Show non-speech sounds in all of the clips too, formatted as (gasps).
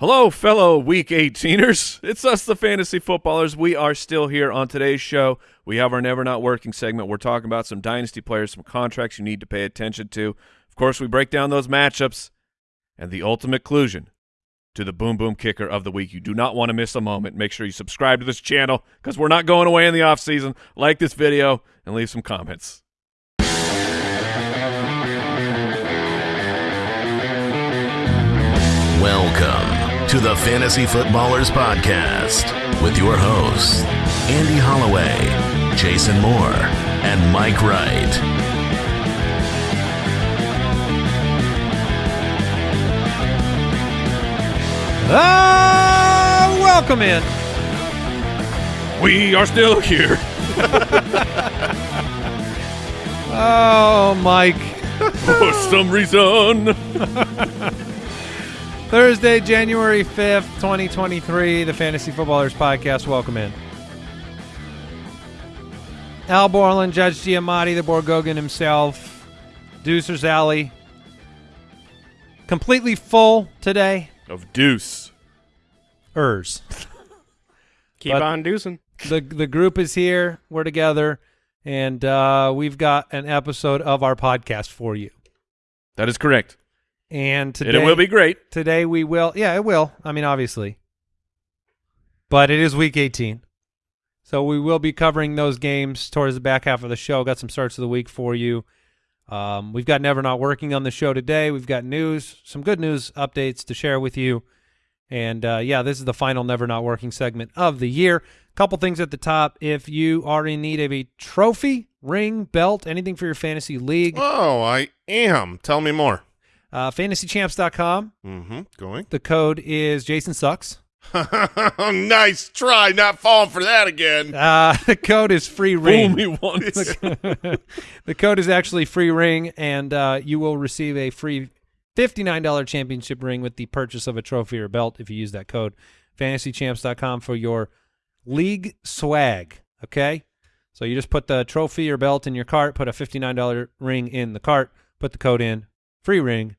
Hello, fellow Week 18ers. It's us, the Fantasy Footballers. We are still here on today's show. We have our Never Not Working segment. We're talking about some dynasty players, some contracts you need to pay attention to. Of course, we break down those matchups and the ultimate conclusion to the Boom Boom Kicker of the week. You do not want to miss a moment. Make sure you subscribe to this channel because we're not going away in the offseason. Like this video and leave some comments. Welcome to the Fantasy Footballers Podcast with your hosts, Andy Holloway, Jason Moore, and Mike Wright. Ah, welcome in. We are still here. (laughs) Oh, Mike. For some reason. (laughs) Thursday, January 5th, 2023, the Fantasy Footballers Podcast. Welcome in. Al Borland, Judge Giamatti, the Borgogan himself, Deucer's Alley. Completely full today. Of Deuce. Ers. (laughs) Keep But- on deucing. the the group is here. We're together, and uh, we've got an episode of our podcast for you. That is correct. And today, and it will be great. today we will. Yeah, it will. I mean, obviously, but it is week 18, so we will be covering those games towards the back half of the show. Got some starts of the week for you. Um, we've got Never Not Working on the show today. We've got news, some good news updates to share with you. And uh, yeah, this is the final Never Not Working segment of the year. Couple things at the top. If you are in need of a trophy, ring, belt, anything for your fantasy league, Oh, I am. Tell me more. Uh, fantasychamps.com. Mm-hmm. Going. The code is Jason Sucks. (laughs) nice try. Not falling for that again. Uh, (laughs) the code is free Fool ring. me once. (laughs) the code is actually free ring, and uh, you will receive a free $59 championship ring with the purchase of a trophy or belt if you use that code. FantasyChamps.com for your league swag. Okay? So you just put the trophy or belt in your cart, put a $59 ring in the cart, put the code in, free ring,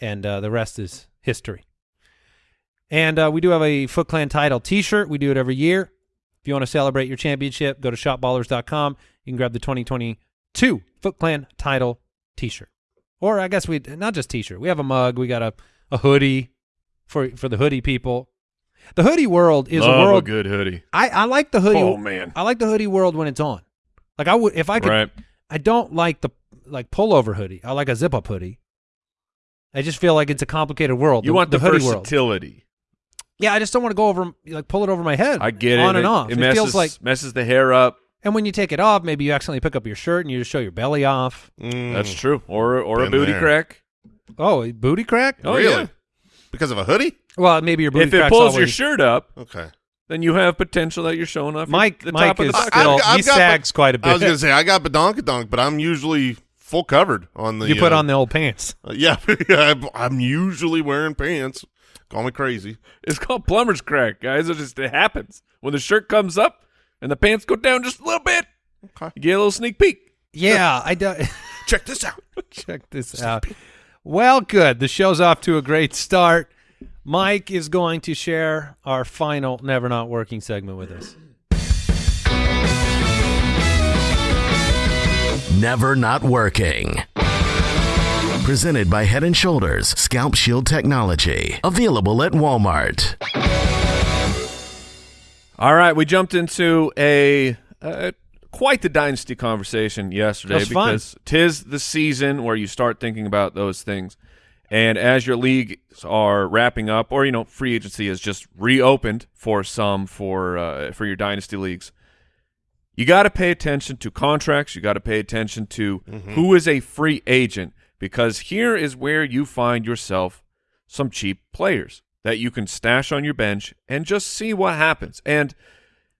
and uh, the rest is history. And uh, we do have a Foot Clan title T-shirt. We do it every year. If you want to celebrate your championship, go to shopballers.com. You can grab the 2022 Foot Clan title T-shirt, or I guess we not just T-shirt. We have a mug. We got a, a hoodie for for the hoodie people. The hoodie world is Love a world. good hoodie. I I like the hoodie. Oh, man. I like the hoodie world when it's on. Like I would if I could. Right. I don't like the like pullover hoodie. I like a zip up hoodie. I just feel like it's a complicated world. You want the, hoodie world. versatility. Yeah, I just don't want to go over like pull it over my head. I get it. on and it, off. It, It, messes, feels like, messes the hair up. and when you take it off, maybe you accidentally pick up your shirt and you just show your belly off. Mm. That's true. Or or a booty there. crack. Oh, a booty crack? Oh really? yeah. Because of a hoodie? Well, maybe your booty If it crack's pulls your shirt up, Okay. then you have potential that you're showing off. your- Mike, the Mike top of is the still I've- I've he sags quite a bit. I was gonna say I got badonkadonk, but I'm usually full covered on the. you put uh, on the old pants. (laughs) uh, yeah, (laughs) yeah. I'm- I'm usually wearing pants. Call me crazy. It's called plumber's crack, guys. It just it happens when the shirt comes up and the pants go down just a little bit. Okay. You get a little sneak peek. Yeah, (laughs) I do. Check this out. Check this out. Well, good. The show's off to a great start. Mike is going to share our final Never Not Working segment with us. Never Not Working. Presented by Head and Shoulders Scalp Shield Technology. Available at Walmart. All right, we jumped into a uh, quite the dynasty conversation yesterday That was fun. because tis the season where you start thinking about those things. And as your leagues are wrapping up, or you know, free agency has just reopened for some for uh, for your dynasty leagues, you got to pay attention to contracts. You got to pay attention to who is a free agent because here is where you find yourself some cheap players that you can stash on your bench and just see what happens. And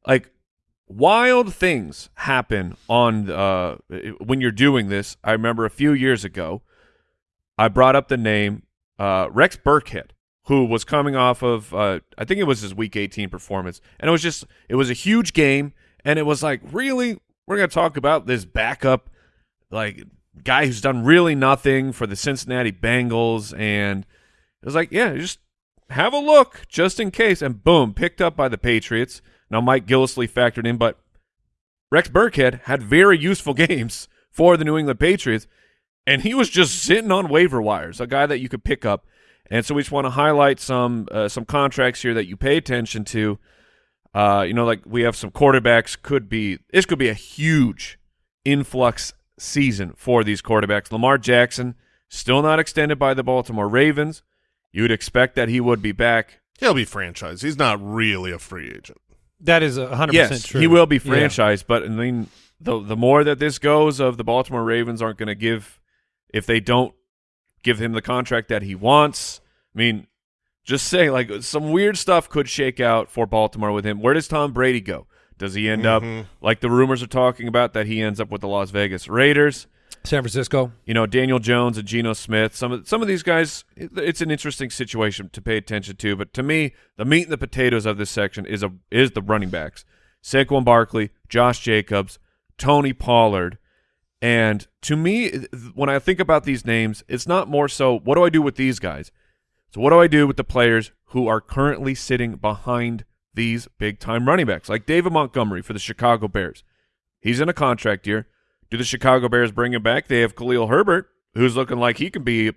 like wild things happen on uh when you're doing this. I remember a few years ago, I brought up the name uh, Rex Burkhead, who was coming off of uh, I think it was his Week 18 performance, and it was just it was a huge game, and it was like really we're gonna talk about this backup like guy who's done really nothing for the Cincinnati Bengals, and it was like yeah, just have a look just in case. And boom, picked up by the Patriots. Now Mike Gillislee factored in, but Rex Burkhead had very useful (laughs) games for the New England Patriots, and he was just sitting on waiver wires, a guy that you could pick up. And so we just want to highlight some uh, some contracts here that you pay attention to. Uh, you know, like we have some quarterbacks. Could be this could be a huge influx season for these quarterbacks. Lamar Jackson still not extended by the Baltimore Ravens. You'd expect that he would be back. He'll be franchised. He's not really a free agent. That is a hundred yes, percent true. he will be Yeah. franchised, but I mean, the the more that this goes, of the Baltimore Ravens aren't going to give if they don't give him the contract that he wants. I mean, just say like some weird stuff could shake out for Baltimore with him. Where does Tom Brady go? Does he end Mhm. up like the rumors are talking about that he ends up with the Las Vegas Raiders? San Francisco. You know, Daniel Jones and Geno Smith. Some of some of these guys, it's an interesting situation to pay attention to. But to me, the meat and the potatoes of this section is a is the running backs: Saquon Barkley, Josh Jacobs, Tony Pollard. And to me, when I think about these names, it's not more so what do I do with these guys. So what do I do with the players who are currently sitting behind these big time running backs, like David Montgomery for the Chicago Bears? He's in a contract year. Do the Chicago Bears bring him back? They have Khalil Herbert, who's looking like he can be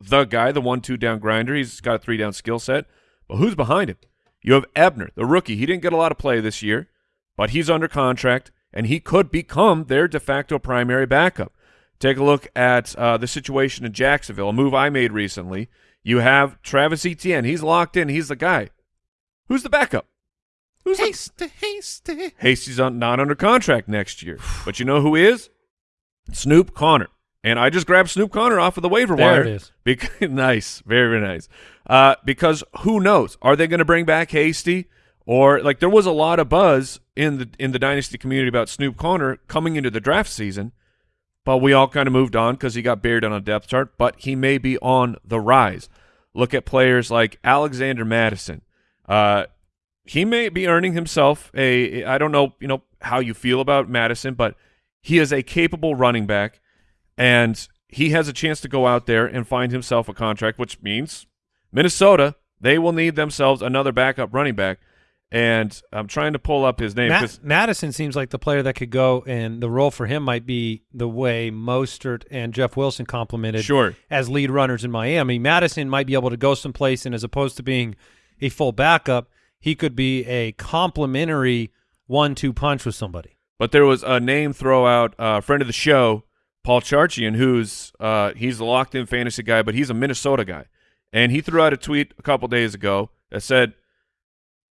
the guy, the one-two down grinder. He's got a three-down skill set. But who's behind him? You have Ebner, the rookie. He didn't get a lot of play this year, but he's under contract, and he could become their de facto primary backup. Take a look at uh, the situation in Jacksonville, a move I made recently. You have Travis Etienne. He's locked in. He's the guy. Who's the backup? Who's the Hasty, hasty. Hasty's on, not under contract next year. But you know who is? Snoop Conner. And I just grabbed Snoop Conner off of the waiver There wire. it is. (laughs) Because, nice. Very, very nice. Uh, because who knows? Are they going to bring back Hasty? Or like there was a lot of buzz in the in the dynasty community about Snoop Conner coming into the draft season, but we all kind of moved on because he got buried on a depth chart. But he may be on the rise. Look at players like Alexander Mattison. Uh, he may be earning himself a I don't know, you know, how you feel about Mattison, but he is a capable running back and he has a chance to go out there and find himself a contract, which means Minnesota, they will need themselves another backup running back. And I'm trying to pull up his name Matt, Mattison seems like the player that could go, and the role for him might be the way Mostert and Jeff Wilson complemented Sure. as lead runners in Miami. Mattison might be able to go someplace, and as opposed to being a full backup, he could be a complementary one-two punch with somebody. But there was a name throw out, uh, a friend of the show, Paul Charchian, who's uh, he's a locked in fantasy guy, but he's a Minnesota guy, and he threw out a tweet a couple days ago that said,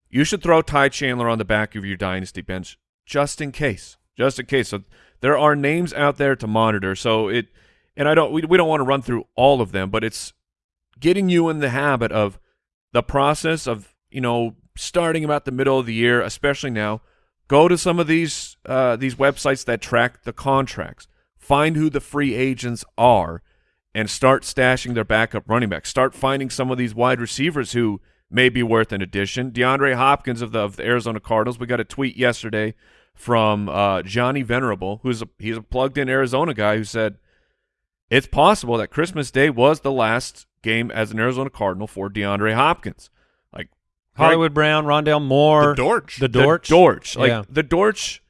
"You should throw Ty Chandler on the back of your dynasty bench just in case, just in case." So there are names out there to monitor. So it, and I don't, we, we don't want to run through all of them, but it's getting you in the habit of the process of you know starting about the middle of the year, especially now go to some of these uh, these websites that track the contracts. Find who the free agents are, and start stashing their backup running backs. Start finding some of these wide receivers who may be worth an addition. DeAndre Hopkins of the of the Arizona Cardinals. We got a tweet yesterday from uh, Johnny Venerable, who's a he's a plugged in Arizona guy who said it's possible that Christmas Day was the last game as an Arizona Cardinal for DeAndre Hopkins. Like Hollywood Brown, Rondale Moore, The Dortch. the Dortch. the Dortch. Like Yeah. the Dortch,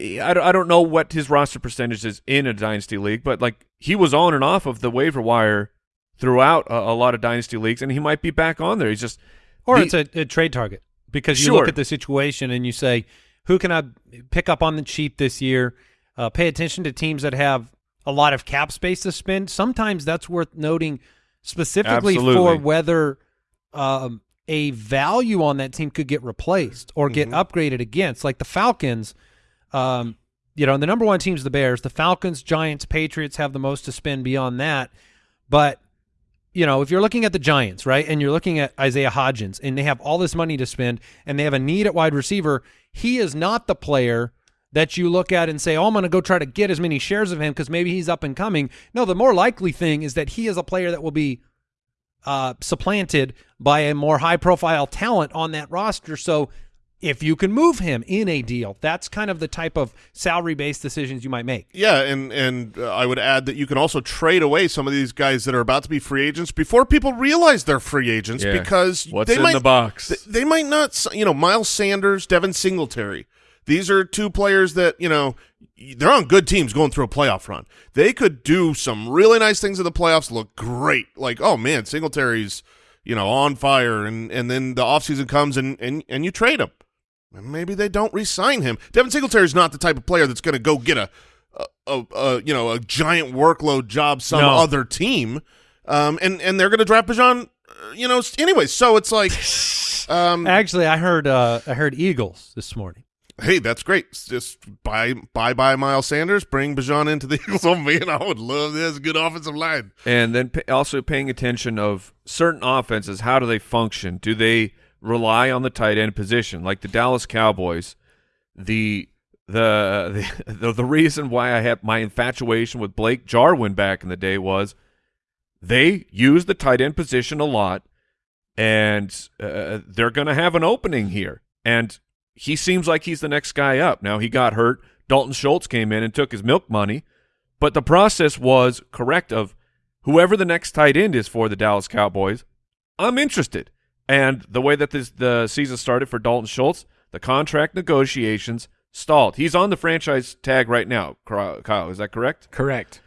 I I don't know what his roster percentage is in a dynasty league, but like he was on and off of the waiver wire throughout a, a lot of dynasty leagues, and he might be back on there. He's just or the- it's a, a trade target because you Sure. look at the situation and you say, who can I pick up on the cheap this year? Uh, pay attention to teams that have a lot of cap space to spend. Sometimes that's worth noting specifically for whether um, a value on that team could get replaced or get upgraded against. Like the Falcons, um, you know, and the number one team's the Bears. The Falcons, Giants, Patriots have the most to spend beyond that. But you know, if you're looking at the Giants, right, and you're looking at Isaiah Hodgins, and they have all this money to spend, and they have a need at wide receiver, he is not the player that you look at and say, "Oh, I'm going to go try to get as many shares of him because maybe he's up and coming." No, the more likely thing is that he is a player that will be uh, supplanted by a more high-profile talent on that roster. So, if you can move him in a deal. That's kind of the type of salary-based decisions you might make. Yeah, and and uh, I would add that you can also trade away some of these guys that are about to be free agents before people realize they're free agents Yeah. because What's they in might, the box? th- They might not, you know, Miles Sanders, Devin Singletary. These are two players that you know they're on good teams going through a playoff run. They could do some really nice things in the playoffs. Look great. Like, oh man, Singletary's you know on fire, and and then the offseason comes and and and you trade him. And maybe they don't re-sign him. Devin Singletary's not the type of player that's going to go get a, a, a, a you know a giant workload job some No. other team, um, and and they're going to draft Bijan, uh, you know. Anyway, so it's like, (laughs) um, Actually, I heard uh, I heard Eagles this morning. hey, that's great. Just buy buy buy Miles Sanders, bring Bijan into the (laughs) Eagles. Oh man, I would love this. Good offensive line. and then pa also paying attention of certain offenses. How do they function? Do they rely on the tight end position, like the Dallas Cowboys? The (laughs) the the the, reason why I had my infatuation with Blake Jarwin back in the day was they use the tight end position a lot, and uh, they're going to have an opening here. And he seems like he's the next guy up. Now he got hurt. Dalton Schultz came in and took his milk money, but the process was correct. Of whoever the next tight end is for the Dallas Cowboys, I'm interested. And the way that this the season started for Dalton Schultz, the contract negotiations stalled. He's on the franchise tag right now. Kyle, is that correct? Correct.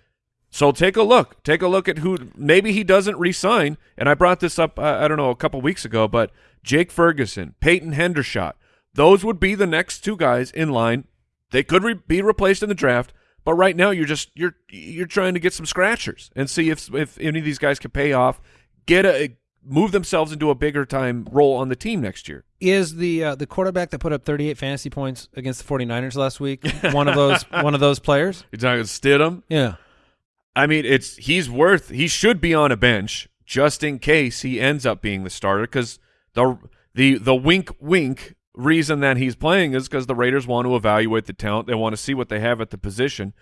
So take a look. Take a look at who maybe he doesn't resign. And I brought this up, uh, I don't know, a couple weeks ago, but Jake Ferguson, Peyton Hendershot, those would be the next two guys in line. They could re- be replaced in the draft, but right now you're just you're you're trying to get some scratchers and see if if any of these guys can pay off, get a move themselves into a bigger time role on the team next year. Is the uh, the quarterback that put up 38 fantasy points against the 49ers last week (laughs) one of those one of those players? You're talking Stidham. Yeah. I mean, it's he's worth he should be on a bench just in case he ends up being the starter because the the the wink wink reason that he's playing is because the Raiders want to evaluate the talent. They want to see what they have at the position.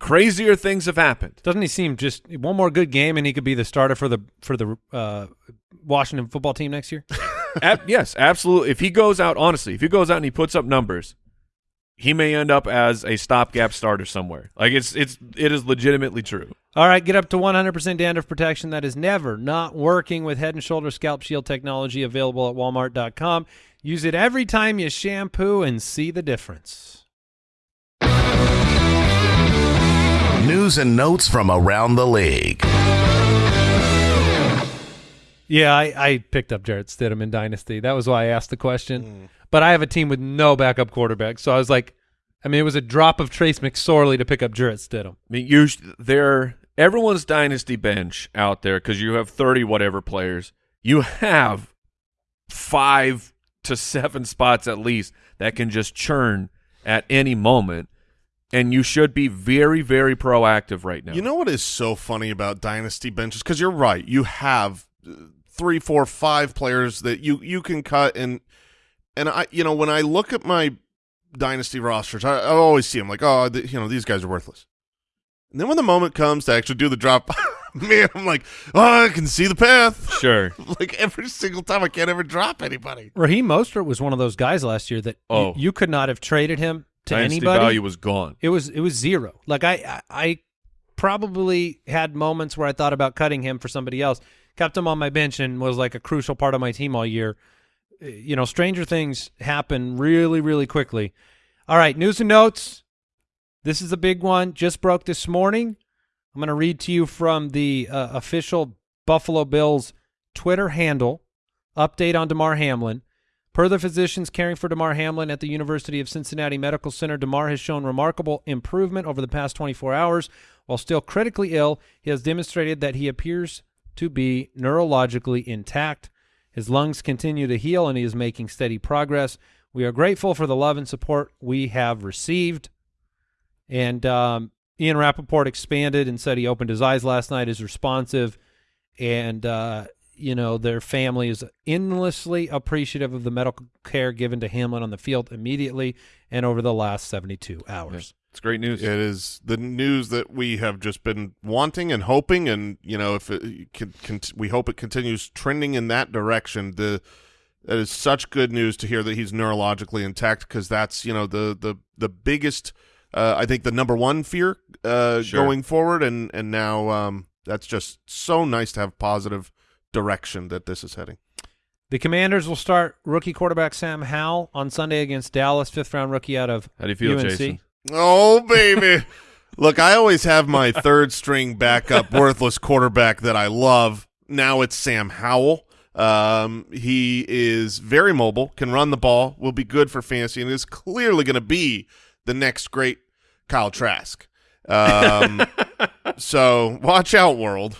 Crazier things have happened. Doesn't he seem just one more good game and he could be the starter for the for the uh, Washington football team next year? (laughs) Yes, absolutely. If he goes out, honestly, if he goes out and he puts up numbers, he may end up as a stopgap starter somewhere. Like it's it's it is legitimately true. All right, get up to 100% dandruff protection that is never not working with Head and Shoulder Scalp Shield technology available at walmart.com. Use it every time you shampoo and see the difference. News and notes from around the league. Yeah, I, I picked up Jarrett Stidham in Dynasty. That was why I asked the question. But I have a team with no backup quarterback, so I was like, I mean, it was a drop of Trace McSorley to pick up Jarrett Stidham. I mean, you there everyone's dynasty bench out there because you have thirty whatever players. You have five to seven spots at least that can just churn at any moment, and you should be very, very proactive right now. You know what is so funny about dynasty benches? Because you're right, you have uh, three, four, five players that you you can cut, and and I, you know, when I look at my dynasty rosters, I, I always see them like, oh, th- you know, these guys are worthless. And then when the moment comes to actually do the drop, (laughs) man, I'm like, oh, I can see the path. (laughs) sure. like every single time, I can't ever drop anybody. Raheem Mostert was one of those guys last year that y- Oh. you, could not have traded him to Dynasty anybody. value was gone. It was it was zero. Like I I probably had moments where I thought about cutting him for somebody else. Kept him on my bench and was like a crucial part of my team all year. Uh, You know, stranger things happen really really quickly. All right, news and notes. This is a big one. Just broke this morning. I'm going to read to you from the uh, official Buffalo Bills Twitter handle. Update on Damar Hamlin. Per the physicians caring for Damar Hamlin at the University of Cincinnati Medical Center, Damar has shown remarkable improvement over the past 24 hours. While still critically ill, he has demonstrated that he appears to be neurologically intact. His lungs continue to heal, and he is making steady progress. We are grateful for the love and support we have received. And um, Ian Rapoport expanded and said he opened his eyes last night, is responsive, and uh, you know their family is endlessly appreciative of the medical care given to Hamlin on the field immediately and over the last 72 hours. It's great news. It is the news that we have just been wanting and hoping, and you know, if it can, can we hope it continues trending in that direction. The That is such good news to hear that he's neurologically intact because that's you know the the the biggest uh, I think the number one fear uh, Sure. going forward, and and now um, that's just so nice to have positive direction that this is heading. The Commanders will start rookie quarterback Sam Howell on Sunday against Dallas, fifth round rookie out of How do you feel, UNC. Jason? Oh baby, (laughs) look, I always have my third string backup, (laughs) worthless quarterback that I love. Now it's Sam Howell. Um, he is very mobile, can run the ball, will be good for fantasy, and is clearly going to be the next great Kyle Trask. Um, (laughs) so watch out, world.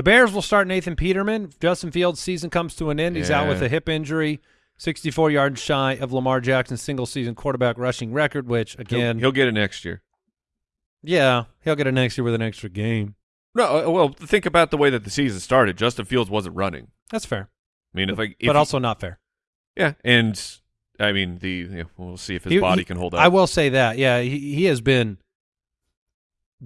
The Bears will start Nathan Peterman. Justin Fields' season comes to an end. He's out with a hip injury, 64 yards shy of Lamar Jackson's single season quarterback rushing record, which, He'll, again, he'll get it next year. yeah, he'll get it next year with an extra game. No, uh, well, think about the way that the season started. Justin Fields wasn't running. That's fair, I mean, if I, if but he- also not fair. yeah, and I mean the you know, we'll see if his He- body he- can hold up. I will say that. Yeah, he, he has been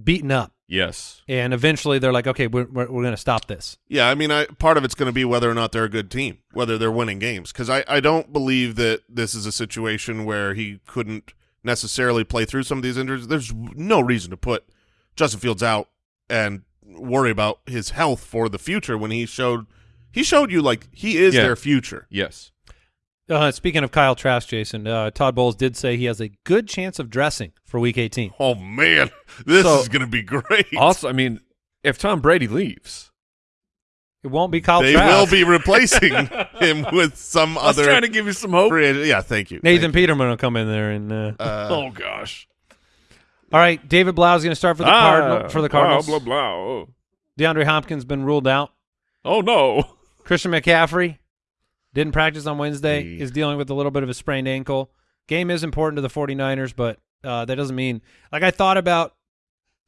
beaten up, yes, and eventually they're like, okay, we're we're, we're going to stop this. Yeah, I mean, I, part of it's going to be whether or not they're a good team, whether they're winning games. Because I, I don't believe that this is a situation where he couldn't necessarily play through some of these injuries. There's no reason to put Justin Fields out and worry about his health for the future when he showed he showed you like he is Yeah. their future. yes. Uh, speaking of Kyle Trask, Jason, uh, Todd Bowles did say he has a good chance of dressing for Week 18. Oh man, this So- is going to be great. Also, I mean, if Tom Brady leaves, It won't be Kyle they Trask. will be replacing (laughs) him with some I was other. trying to give you some hope. free Yeah, thank you. Nathan Thank Peterman will come in there and. Uh. Uh, (laughs) oh gosh, all right, David Blough is going to start for the Ah, Cardinal for the Cardinals. Blah blah blah. Oh, DeAndre Hopkins been ruled out. oh no. Christian McCaffrey didn't practice on Wednesday. Hey. Is dealing with a little bit of a sprained ankle. Game is important to the 49ers, but uh, that doesn't mean like I thought about.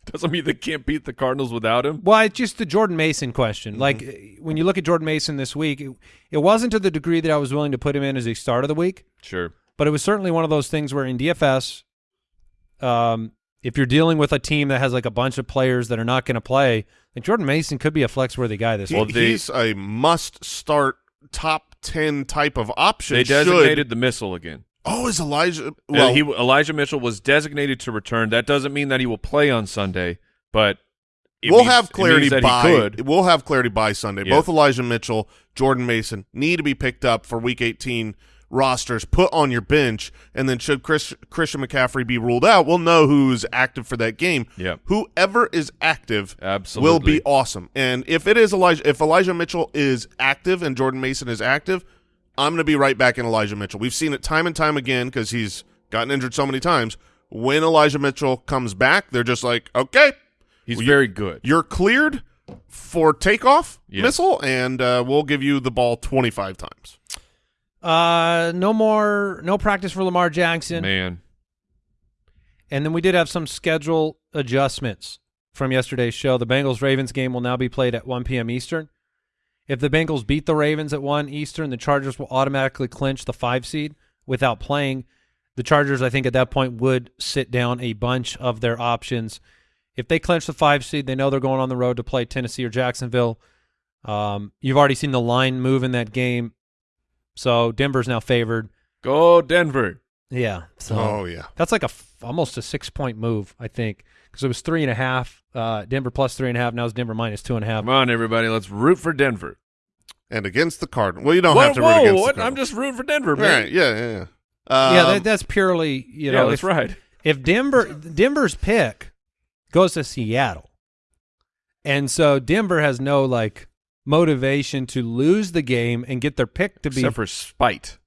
(laughs) Doesn't mean they can't beat the Cardinals without him. Well, it's just the Jordan Mason question. Mm-hmm. Like uh, when you look at Jordan Mason this week, it, it wasn't to the degree that I was willing to put him in as a start of the week. Sure. but it was certainly one of those things where in DFS, um, if you're dealing with a team that has like a bunch of players that are not going to play, like Jordan Mason could be a flex worthy guy this He- Well, week. they- he's a must-start top ten type of option. They should- designated the missile again. Oh, is Elijah? Well, he Elijah Mitchell was designated to return. That doesn't mean that he will play on Sunday, but it we'll means- have it clarity by. he could. We'll have clarity by Sunday. Yeah. Both Elijah Mitchell, Jordan Mason need to be picked up for Week 18 rosters. Put on your bench, and then should Chris, Christian McCaffrey be ruled out, we'll know who's active for that game. Yeah. Whoever is active will be awesome. And if it is Elijah, if Elijah Mitchell is active and Jordan Mason is active, I'm going to be right back in Elijah Mitchell. We've seen it time and time again because he's gotten injured so many times. When Elijah Mitchell comes back, they're just like, okay, He's Well, very good. you're cleared for takeoff Yes. missile, and uh, we'll give you the ball 25 times. Uh, no more, no practice for Lamar Jackson, Man, and then we did have some schedule adjustments from yesterday's show. The Bengals Ravens game will now be played at 1 p.m. Eastern. If the Bengals beat the Ravens at 1 Eastern, the Chargers will automatically clinch the five seed without playing. The Chargers, I think, at that point would sit down a bunch of their options. If they clinch the five seed, they know they're going on the road to play Tennessee or Jacksonville. Um, you've already seen the line move in that game, so Denver's now favored. go Denver. Yeah, so Oh yeah, that's like a f- almost a six point move, I think, because it was three and a half. Uh, Denver plus three and a half. Now it's Denver minus two and a half. Come on, everybody, let's root for Denver. and against the Cardinals. Well, you don't whoa, have to root whoa, against what? the I'm just rooting for Denver, man. right, yeah, yeah, yeah. yeah, Um, that, that's purely you yeah, know. that's if, right. if Denver Denver's pick goes to Seattle, and so Denver has no like motivation to lose the game and get their pick to be Except for spite.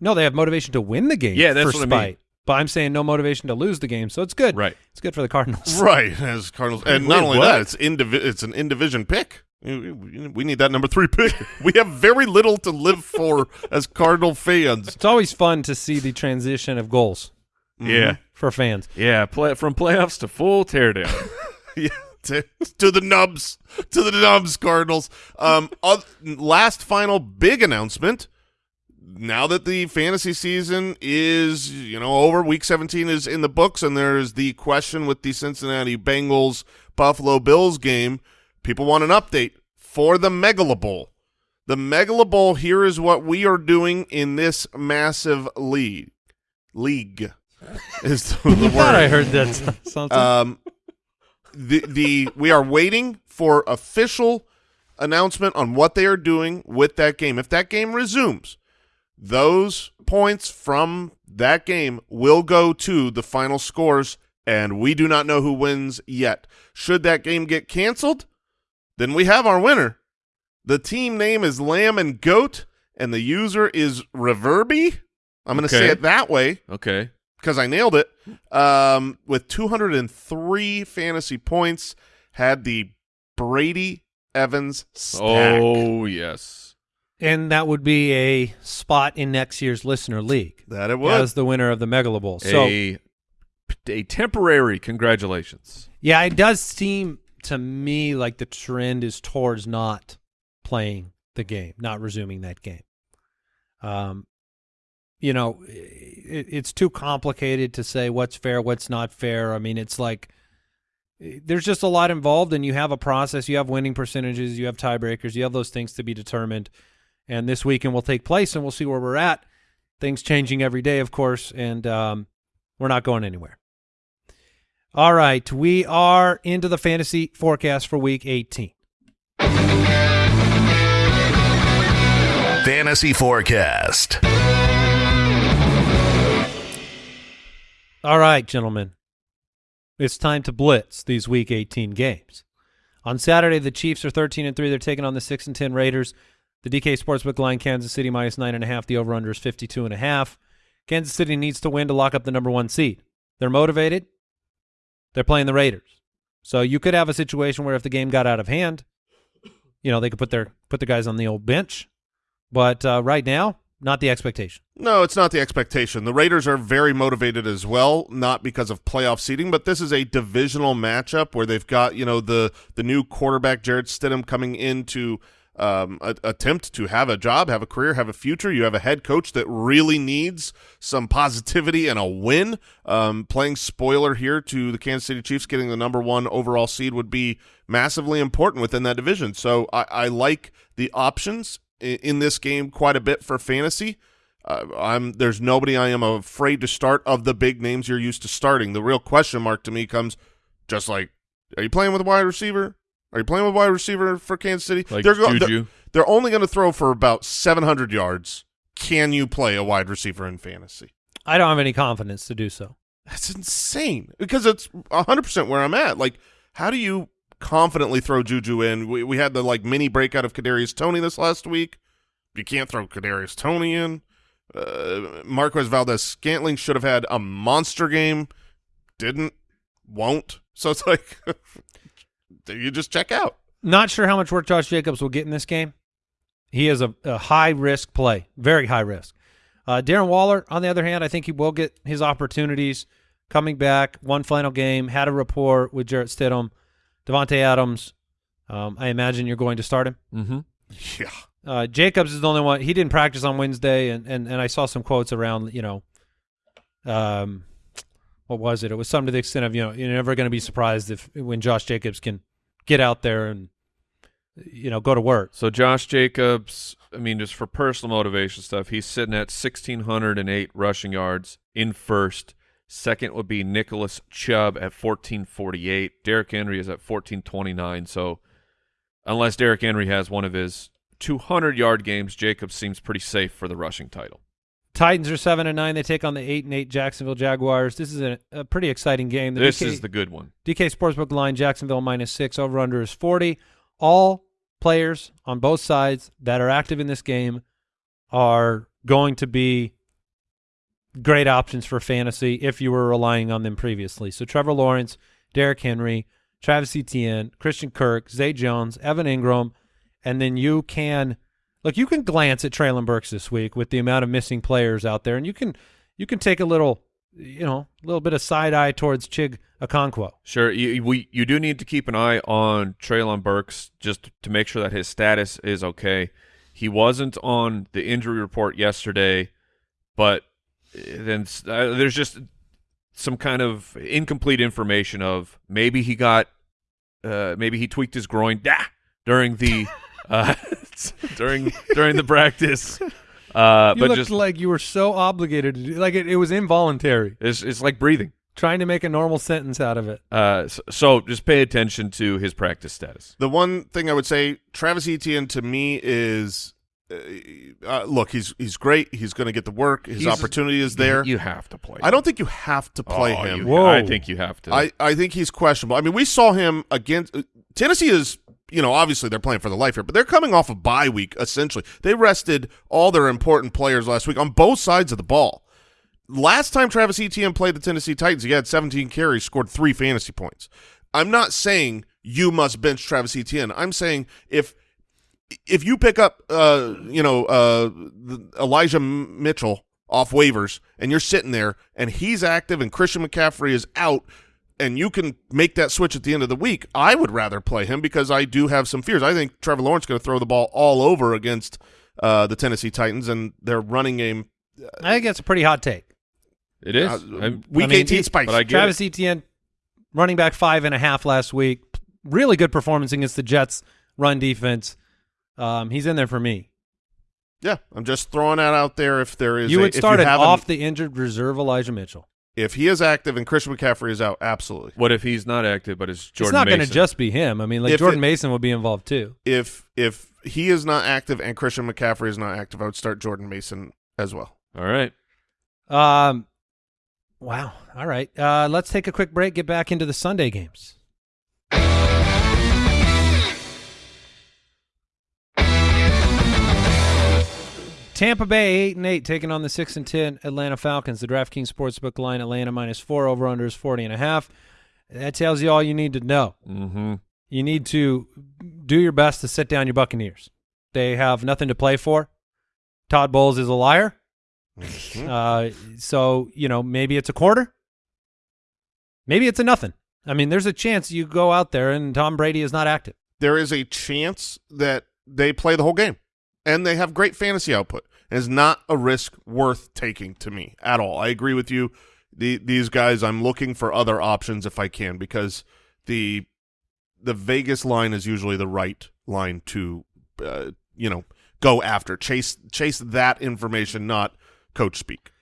no, they have motivation to win the game. Yeah, that's for what I mean. spite. But I'm saying no motivation to lose the game, so it's good. Right. It's good for the Cardinals. (laughs) right as Cardinals, and not only what? that, it's in divi- it's an in division pick. We we need that number three pick. (laughs) we have very little to live for (laughs) as Cardinal fans. It's always fun to see the transition of goals Yeah, for fans. yeah. Play from playoffs to full teardown. Yeah, to, to the nubs, to the nubs, Cardinals. Um, oth- last final big announcement. Now that the fantasy season is, you know, over, week 17 is in the books, and there's the question with the Cincinnati Bengals Buffalo Bills game. People want an update for the Megala Bowl. The Megala Bowl, here is what we are doing in this massive league. League is the, the (laughs) I I heard that. (laughs) Um, the the we are waiting for official announcement on what they are doing with that game. If that game resumes, those points from that game will go to the final scores, and we do not know who wins yet. Should that game get canceled, then we have our winner. The team name is Lamb and Goat, and the user is Reverby. I'm going to say it that way Okay. Because I nailed it. Um, with 203 fantasy points, had the Brady Evans stack. Oh yes. and that would be a spot in next year's listener league that it was. as the winner of the Megala Bowl. So a a temporary congratulations. yeah, it does seem to me like the trend is towards not playing the game, not resuming that game. Um, you know, it, it's too complicated to say what's fair, what's not fair. I mean, it's like there's just a lot involved, and you have a process. You have winning percentages, you have tiebreakers, you have those things to be determined. And this weekend will take place, and we'll see where we're at. Things changing every day, of course, and um, we're not going anywhere. All right, we are into the fantasy forecast for Week 18. Fantasy Forecast. All right, gentlemen. It's time to blitz these week 18 games. On Saturday, the Chiefs are 13 and 3. They're taking on the 6 and 10 Raiders. The DK Sportsbook line, Kansas City minus 9.5. The over under is 52.5. Kansas City needs to win to lock up the number one seed. They're motivated. They're playing the Raiders. So you could have a situation where if the game got out of hand, you know, they could put their put the guys on the old bench. But uh, right now, not the expectation. No, it's not the expectation. The Raiders are very motivated as well, not because of playoff seeding, but this is a divisional matchup where they've got you know the the new quarterback Jarrett Stidham coming in to um, a, attempt to have a job, have a career, have a future. You have a head coach that really needs some positivity and a win. Um, playing spoiler here to the Kansas City Chiefs, getting the number one overall seed would be massively important within that division. So I, I like the options in, in this game quite a bit for fantasy. Uh, I'm there's nobody I am afraid to start of the big names you're used to starting. The real question mark to me comes just like, are you playing with a wide receiver? Are you playing with a wide receiver for Kansas City? Like they're, Juju. they're, they're only going to throw for about 700 yards. Can you play a wide receiver in fantasy? I don't have any confidence to do so. That's insane because it's 100% where I'm at. Like, how do you confidently throw Juju in? We, we had the like mini breakout of Kadarius Toney this last week. You can't throw Kadarius Toney in. Uh, Marquez Valdes Scantling should have had a monster game. Didn't, won't. (laughs) So it's like, (laughs) you just check out. Not sure how much work Josh Jacobs will get in this game. He is a, a high risk play, very high risk. Uh, Darren Waller, on the other hand, I think he will get his opportunities coming back. One final game, had a rapport with Jarrett Stidham, Davante Adams. Um, I imagine you're going to start him. Mm-hmm. Yeah. Uh, Jacobs is the only one. He didn't practice on Wednesday, and, and, and I saw some quotes around, you know, um, what was it? It was something to the extent of, you know, you're never going to be surprised if when Josh Jacobs can get out there and, you know, go to work. So Josh Jacobs, I mean, just for personal motivation stuff, he's sitting at sixteen hundred and eight rushing yards in first. Second would be Nicholas Chubb at fourteen forty eight. Derrick Henry is at fourteen twenty nine. So unless Derrick Henry has one of his two hundred yard games, Jacobs seems pretty safe for the rushing title. Titans are seven and nine. They take on the eight and eight Jacksonville Jaguars. This is a, a pretty exciting game. The this DK, is the good one. DK Sportsbook line Jacksonville minus six. Over under is forty. All players on both sides that are active in this game are going to be great options for fantasy if you were relying on them previously. So Trevor Lawrence, Derrick Henry, Travis Etienne, Christian Kirk, Zay Jones, Evan Engram, and then you can look. You can glance at Treylon Burks this week with the amount of missing players out there, and you can you can take a little you know a little bit of side eye towards Chig Okonkwo. Sure, you, we you do need to keep an eye on Treylon Burks just to make sure that his status is okay. He wasn't on the injury report yesterday, but then uh, there's just some kind of incomplete information of maybe he got uh, maybe he tweaked his groin ah, during the (laughs) uh, (laughs) during during the practice. Uh, You but looked just like you were so obligated to do like it, it was involuntary. it's it's like breathing. Trying to make a normal sentence out of it. Uh, so, so just pay attention to his practice status. The one thing I would say, Travis Etienne to me is, uh, uh, look, he's he's great. He's going to get the work. His He's- opportunity is there. You have to play. I don't think you have to play Oh, him. you- Whoa. I think you have to. I, I think he's questionable. I mean, we saw him against uh, Tennessee is you know obviously they're playing for the life here, but they're coming off a bye week essentially. They rested all their important players last week on both sides of the ball. Last time Travis Etienne played the Tennessee Titans, he had 17 carries, scored three fantasy points. I'm not saying you must bench Travis Etienne. I'm saying if if you pick up uh you know uh Elijah Mitchell off waivers and you're sitting there and he's active and Christian McCaffrey is out and you can make that switch at the end of the week, I would rather play him because I do have some fears. I think Trevor Lawrence is going to throw the ball all over against uh the Tennessee Titans and their running game I think that's a pretty hot take. it is. uh, week I mean, 18 he- spikes. but I get Travis Etienne, running back five and a half last week. Really good performance against the Jets run defense. Um, he's in there for me. yeah, I'm just throwing that out there if there is You a- would start an have an- off the injured reserve Elijah Mitchell. if he is active and Christian McCaffrey is out, absolutely. What if he's not active, but it's Jordan it's not going to Mason? just be him. I mean, like If Jordan it- Mason would be involved too. If if he is not active and Christian McCaffrey is not active, I would start Jordan Mason as well. All right. Um, wow. All right. Uh, let's take a quick break. Get back into the Sunday games. Tampa Bay eight and eight taking on the six and ten Atlanta Falcons. The DraftKings Sportsbook line Atlanta minus four over under is forty and a half. That tells you all you need to know. Mm-hmm. You need to do your best to sit down your Buccaneers. They have nothing to play for. Todd Bowles is a liar. Uh, so you know maybe it's a quarter, maybe it's a nothing. I mean, there's a chance you go out there and Tom Brady is not active. there is a chance that they play the whole game and they have great fantasy output. It is not a risk worth taking to me at all. I agree with you. The, these guys, I'm looking for other options if I can because the the Vegas line is usually the right line to uh, you know go after chase chase that information, not coach speak.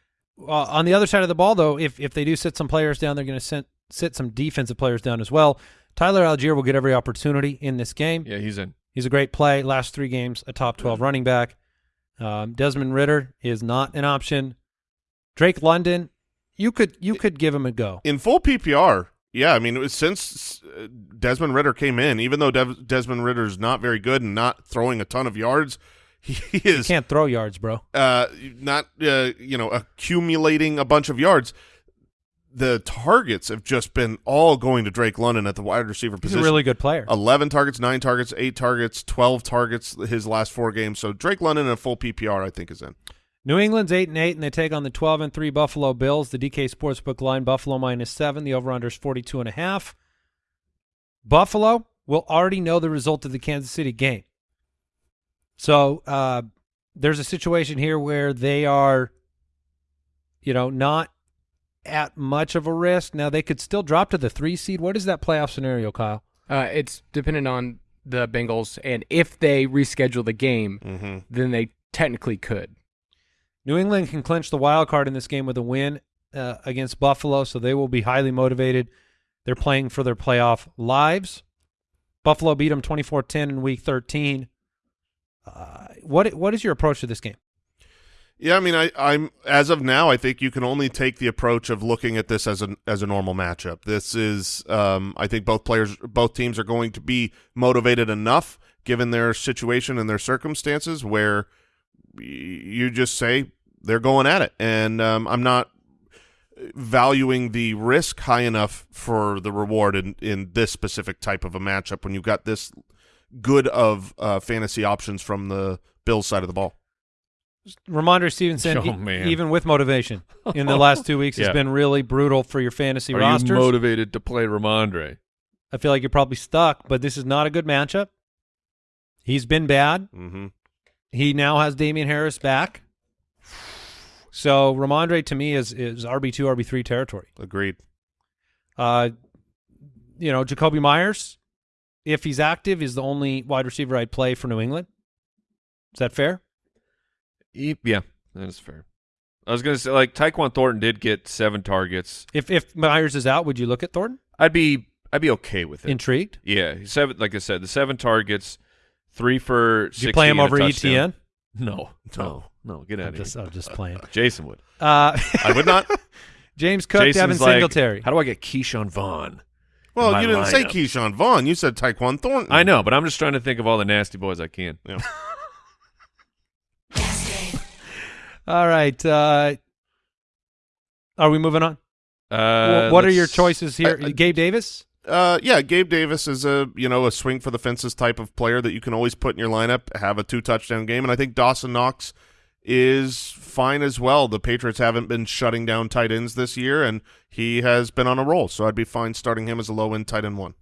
Uh, on the other side of the ball, though, if if they do sit some players down, they're going to sit sit some defensive players down as well. Tyler Allgeier will get every opportunity in this game. Yeah, he's in. He's a great play. Last three games, a top 12 running back. Um, Desmond Ridder is not an option. Drake London, you could you could give him a go. in full PPR, yeah, I mean, it was since uh, Desmond Ridder came in, even though Dev- Desmond Ridder's not very good and not throwing a ton of yards, (laughs) he is Can't throw yards, bro. uh, not uh, you know accumulating a bunch of yards. The targets have just been all going to Drake London at the wide receiver position. He's a really good player. Eleven targets, nine targets, eight targets, twelve targets his last four games. So Drake London in a full PPR, I think, is in. New England's eight and eight, and they take on the twelve and three Buffalo Bills. The DK Sportsbook line: Buffalo minus seven. The over under is forty two and a half. Buffalo will already know the result of the Kansas City game. So uh, there's a situation here where they are, you know, not at much of a risk. Now they could still drop to the three seed. What is that playoff scenario, Kyle? Uh, it's dependent on the Bengals, and if they reschedule the game, Mm-hmm. then they technically could. New England can clinch the wild card in this game with a win uh, against Buffalo, so they will be highly motivated. They're playing for their playoff lives. Buffalo beat them 24-10 in Week 13. Uh, what what is your approach to this game? Yeah, I mean, I, I'm as of now, I think you can only take the approach of looking at this as a as a normal matchup. This is, um, I think both players, both teams are going to be motivated enough given their situation and their circumstances where you just say they're going at it, and um, I'm not valuing the risk high enough for the reward in in this specific type of a matchup when you've got this good of uh, fantasy options from the Bills side of the ball. Rhamondre Stevenson, Oh, e- even with motivation in the (laughs) last two weeks, Yeah. has been really brutal for your fantasy Are rosters. you motivated to play Rhamondre? I feel like you're probably stuck, but this is not a good matchup. He's been bad. Mm-hmm. He now has Damien Harris back. So Rhamondre to me is is RB two, RB three territory. Agreed. Uh, you know, Jakobi Meyers, if he's active, is the only wide receiver I'd play for New England. Is that fair? E- Yeah, that is fair. I was gonna say like Tyquan Thornton did get seven targets. If if Meyers is out, would you look at Thornton? I'd be I'd be okay with it. Intrigued? yeah, he's seven. Like I said, the seven targets, three for. Did you play him 60 and a over. ETN? No, (laughs) no, no. Get out I'm of just, here. I'm just playing. (laughs) Jason would. Uh, I would not. (laughs) James Cook, Jason's Devin like, Singletary. How do I get Ke'Shawn Vaughn? Well, you didn't say lineup. Ke'Shawn Vaughn. You said Tyquan Thornton. I know, but I'm just trying to think of all the nasty boys I can. Yeah. All right. Uh, are we moving on? Uh, what are your choices here? I- I- Gabe Davis? Uh, yeah, Gabe Davis is a you know a swing for the fences type of player that you can always put in your lineup, have a two touchdown game, and I think Dawson Knox is fine as well. The Patriots haven't been shutting down tight ends this year, and he has been on a roll, so I'd be fine starting him as a low end tight end one.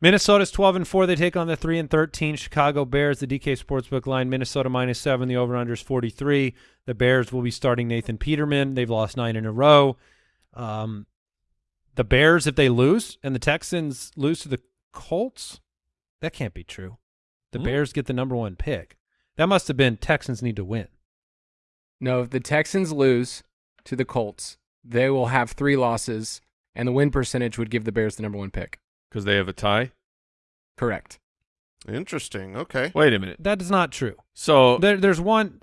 Minnesota's 12 and 4. They take on the 3 and 13 Chicago Bears. The DK Sportsbook line Minnesota minus 7. The over under is 43. The Bears will be starting Nathan Peterman. They've lost 9 in a row. Um, the Bears if they lose and the Texans lose to the Colts, that can't be true. The Hmm. Bears get the number 1 pick. That must have been Texans need to win. No, if the Texans lose to the Colts, they will have three losses, and the win percentage would give the Bears the number one pick. Because they have a tie. Correct. Interesting. Okay. Wait a minute. That is not true. So There, there's one.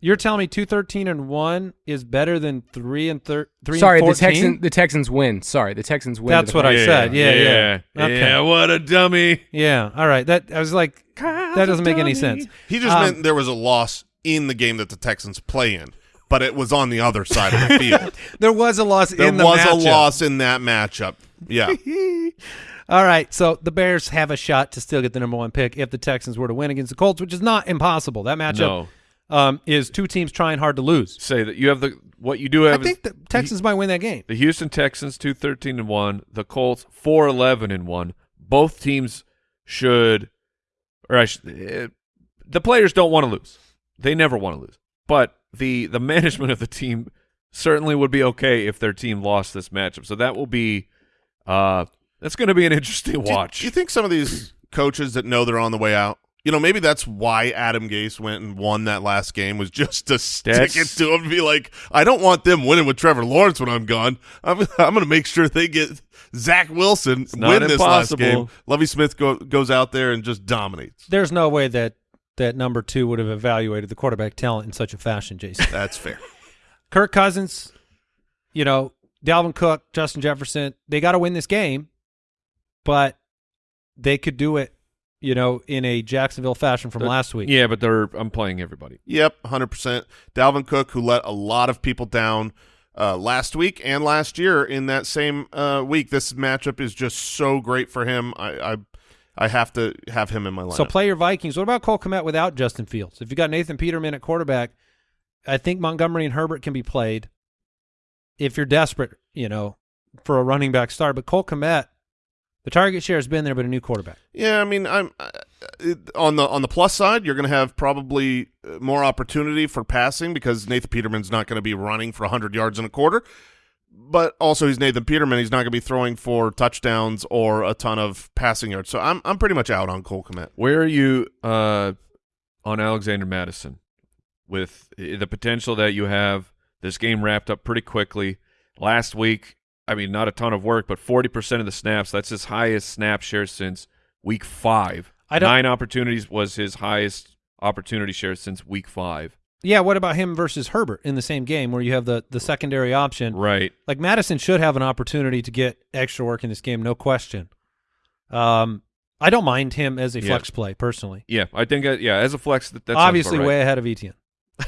You're telling me two thirteen and one is better than three and thir- three. Sorry, and the Texans. The Texans win. Sorry, the Texans win. That's what I Colts. said. Yeah, yeah. yeah. Okay. Yeah, What a dummy. Yeah. All right. That I was like, that doesn't make any sense. He just Um, meant there was a loss in the game that the Texans play in, but it was on the other side of the field. (laughs) There was a loss there in the match. There was matchup. a loss in that matchup. Yeah. (laughs) All right. So the Bears have a shot to still get the number one pick if the Texans were to win against the Colts, which is not impossible. That matchup No. um, is two teams trying hard to lose. Say that you have the what you do I have is think the Texans might win that game. the Houston Texans two thirteen and one, the Colts four eleven and one. Both teams should, or I should, eh, the players don't want to lose. They never want to lose, but the the management of the team certainly would be okay if their team lost this matchup. So that will be, uh, that's going to be an interesting Do you- watch. Do you think some of these coaches that know they're on the way out, you know, maybe that's why Adam Gase went and won that last game was just to stick That's- it to him and be like, I don't want them winning with Trevor Lawrence when I'm gone. I'm, (laughs) I'm going to make sure they get Zach Wilson not win this last game. Lovie Smith go, goes out there and just dominates. There's no way that that number two would have evaluated the quarterback talent in such a fashion, Jason. That's fair. (laughs) Kirk Cousins, you know, Dalvin Cook, Justin Jefferson, they got to win this game, but they could do it, you know, in a Jacksonville fashion from They're- last week. yeah, but they're I'm playing everybody. Yep, 100%. Dalvin Cook, who let a lot of people down uh, last week and last year in that same uh, week. This matchup is just so great for him. I I, I have to have him in my lineup. So play your Vikings. What about Cole Kmet without Justin Fields? If you got Nathan Peterman at quarterback, I think Montgomery and Herbert can be played if you're desperate, you know, for a running back start. But Cole Kmet, the target share has been there, but a new quarterback. Yeah, I mean, I'm uh, it- on the on the plus side. You're going to have probably uh, more opportunity for passing because Nathan Peterman's not going to be running for 100 yards in a quarter. But also, he's Nathan Peterman. He's not going to be throwing for touchdowns or a ton of passing yards. So I'm I'm pretty much out on Cole Kmet. Where are you uh, on Alexander Mattison with the potential that you have this game wrapped up pretty quickly? Last week, I mean, not a ton of work, but 40% of the snaps, that's his highest snap share since week five. I Nine opportunities was his highest opportunity share since week five. Yeah, what about him versus Herbert in the same game where you have the the secondary option? Right. Like Mattison should have an opportunity to get extra work in this game, no question. Um, I don't mind him as a Yeah. flex play personally. Yeah, I think, uh, yeah, as a flex, that, that Obviously, right. way ahead of Etienne. (laughs)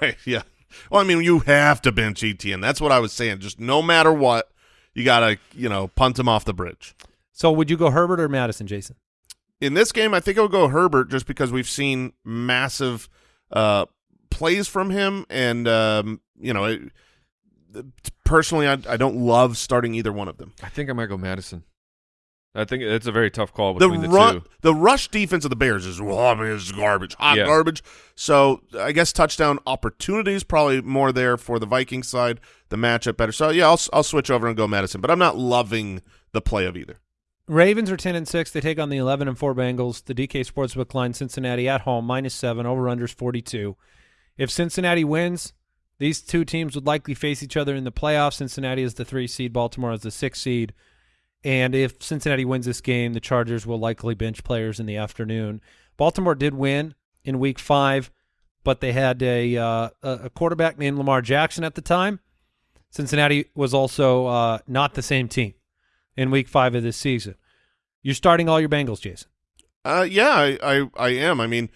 Right. Yeah. Well, I mean, you have to bench Etienne. That's what I was saying. Just no matter what, you got to, you know, punt him off the bridge. So, would you go Herbert or Mattison, Jason? In this game, I think I would go Herbert just because we've seen massive uh, plays from him. And, um, you know, it, personally, I, I don't love starting either one of them. I think I might go Mattison. I think it's a very tough call The, between the, run, two. the rush defense of the Bears is, well, I mean, it's garbage, hot Yeah. garbage. So I guess touchdown opportunities probably more there for the Viking side. The matchup better. So yeah, I'll I'll switch over and go Mattison, but I'm not loving the play of either. Ravens are 10 and 6. They take on the 11 and 4 Bengals. The DK Sportsbook line Cincinnati at home minus 7 over unders 42. If Cincinnati wins, these two teams would likely face each other in the playoffs. Cincinnati is the 3 seed, Baltimore is the 6 seed. And if Cincinnati wins this game, the Chargers will likely bench players in the afternoon. Baltimore did win in week 5, but they had a uh, a quarterback named Lamar Jackson at the time. Cincinnati was also uh, not the same team in week 5 of this season. You're starting all your Bengals, Jason. Uh, yeah, I, I, I am. I mean,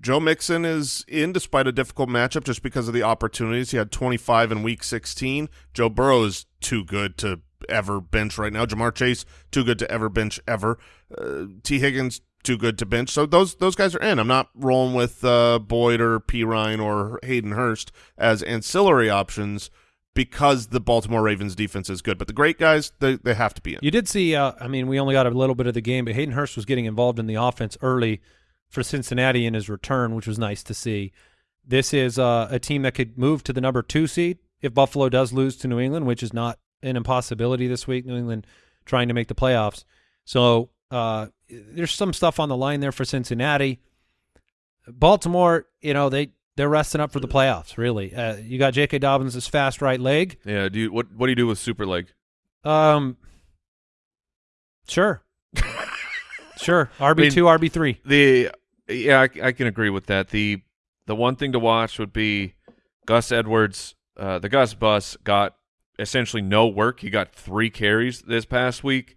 Joe Mixon is in despite a difficult matchup just because of the opportunities. He had 25 in week 16. Joe Burrow is too good to ever bench right now. Ja'Marr Chase, too good to ever bench ever. Uh, Tee Higgins, too good to bench. So those those guys are in. I'm not rolling with uh, Boyd or P. Ryan or Hayden Hurst as ancillary options because the Baltimore Ravens defense is good. But the great guys, they, they have to be in. You did see, uh, I mean, we only got a little bit of the game, but Hayden Hurst was getting involved in the offense early for Cincinnati in his return, which was nice to see. This is uh, a team that could move to the number two seed if Buffalo does lose to New England, which is not an impossibility this week. New England trying to make the playoffs. So uh, there's some stuff on the line there for Cincinnati. Baltimore, you know, they they're resting up for the playoffs. Really, uh, you got J.K. Dobbins' fast right leg. Yeah. Do you, what? What do you do with super leg? Um, sure, (laughs) sure. RB two, RB three. The yeah, I, I can agree with that. The the one thing to watch would be Gus Edwards. Uh, the Gus bus got essentially no work. He got three carries this past week,